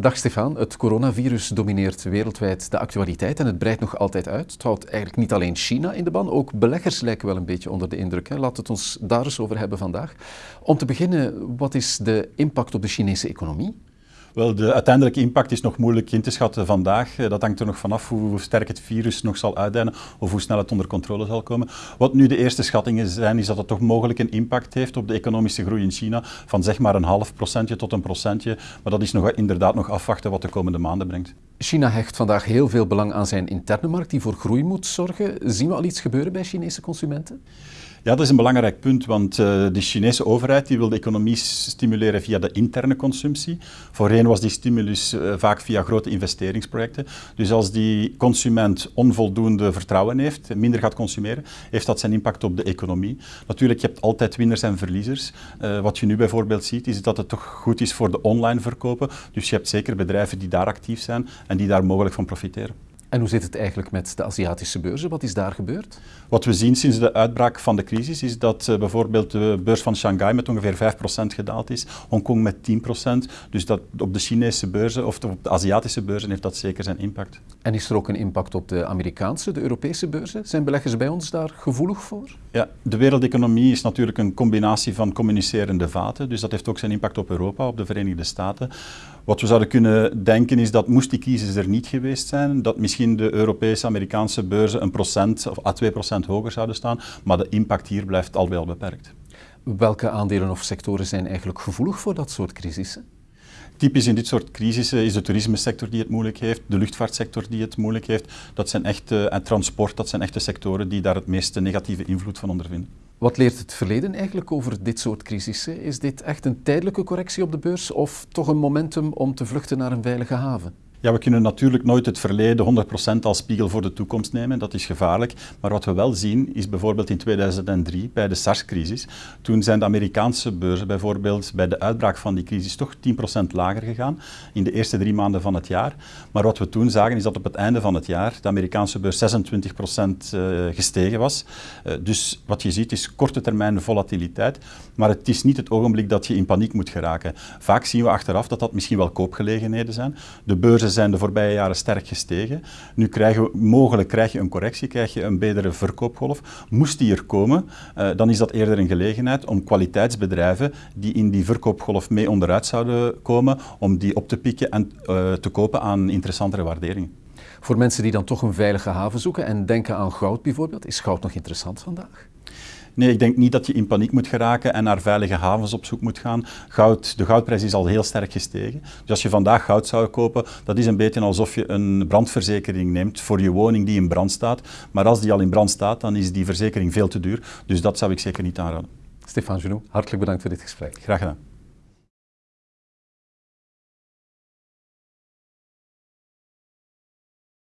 Dag Stefan, het coronavirus domineert wereldwijd de actualiteit en het breidt nog altijd uit. Het houdt eigenlijk niet alleen China in de ban, ook beleggers lijken wel een beetje onder de indruk. Hè. Laten we het ons daar eens over hebben vandaag. Om te beginnen, wat is de impact op de Chinese economie? Wel, de uiteindelijke impact is nog moeilijk in te schatten vandaag. Eh, dat hangt er nog vanaf hoe sterk het virus nog zal uitdijnen of hoe snel het onder controle zal komen. Wat nu de eerste schattingen zijn, is dat het toch mogelijk een impact heeft op de economische groei in China van zeg maar een half procentje tot een procentje. Maar dat is nog, inderdaad nog afwachten wat de komende maanden brengt. China hecht vandaag heel veel belang aan zijn interne markt die voor groei moet zorgen. Zien we al iets gebeuren bij Chinese consumenten? Ja, dat is een belangrijk punt, want uh, de Chinese overheid die wil de economie stimuleren via de interne consumptie. Voorheen was die stimulus uh, vaak via grote investeringsprojecten. Dus als die consument onvoldoende vertrouwen heeft, minder gaat consumeren, heeft dat zijn impact op de economie. Natuurlijk, je hebt altijd winnaars en verliezers. Uh, wat je nu bijvoorbeeld ziet, is dat het toch goed is voor de online verkopen. Dus je hebt zeker bedrijven die daar actief zijn en die daar mogelijk van profiteren. En hoe zit het eigenlijk met de Aziatische beurzen? Wat is daar gebeurd? Wat we zien sinds de uitbraak van de crisis is dat uh, bijvoorbeeld de beurs van Shanghai met ongeveer 5% gedaald is, Hongkong met 10%. Dus dat op de Chinese beurzen of op de Aziatische beurzen heeft dat zeker zijn impact. En is er ook een impact op de Amerikaanse, de Europese beurzen? Zijn beleggers bij ons daar gevoelig voor? Ja, de wereldeconomie is natuurlijk een combinatie van communicerende vaten, dus dat heeft ook zijn impact op Europa, op de Verenigde Staten. Wat we zouden kunnen denken is dat moest die crisis er niet geweest zijn, dat misschien de Europese, Amerikaanse beurzen een procent of a 2 procent hoger zouden staan, maar de impact hier blijft al wel beperkt. Welke aandelen of sectoren zijn eigenlijk gevoelig voor dat soort crisissen? Typisch in dit soort crisissen is de toerismesector die het moeilijk heeft, de luchtvaartsector die het moeilijk heeft. Dat zijn echte, en transport, dat zijn echte sectoren die daar het meeste negatieve invloed van ondervinden. Wat leert het verleden eigenlijk over dit soort crisissen? Is dit echt een tijdelijke correctie op de beurs of toch een momentum om te vluchten naar een veilige haven? Ja, we kunnen natuurlijk nooit het verleden 100% als spiegel voor de toekomst nemen, dat is gevaarlijk. Maar wat we wel zien is bijvoorbeeld in 2003 bij de SARS-crisis. Toen zijn de Amerikaanse beurzen bijvoorbeeld bij de uitbraak van die crisis toch 10% lager gegaan in de eerste drie maanden van het jaar. Maar wat we toen zagen is dat op het einde van het jaar de Amerikaanse beurs 26% eh, gestegen was. Eh, dus wat je ziet is korte termijn volatiliteit, maar het is niet het ogenblik dat je in paniek moet geraken. Vaak zien we achteraf dat dat misschien wel koopgelegenheden zijn. De beurzen zijn de voorbije jaren sterk gestegen. Nu krijgen we, mogelijk krijg je een correctie, krijg je een betere verkoopgolf. Moest die er komen, uh, dan is dat eerder een gelegenheid om kwaliteitsbedrijven die in die verkoopgolf mee onderuit zouden komen, om die op te pikken en uh, te kopen aan interessantere waarderingen. Voor mensen die dan toch een veilige haven zoeken en denken aan goud bijvoorbeeld, is goud nog interessant vandaag? Nee, ik denk niet dat je in paniek moet geraken en naar veilige havens op zoek moet gaan. Goud, de goudprijs is al heel sterk gestegen. Dus als je vandaag goud zou kopen, dat is een beetje alsof je een brandverzekering neemt voor je woning die in brand staat. Maar als die al in brand staat, dan is die verzekering veel te duur. Dus dat zou ik zeker niet aanraden. Stefan Genoux, hartelijk bedankt voor dit gesprek. Graag gedaan.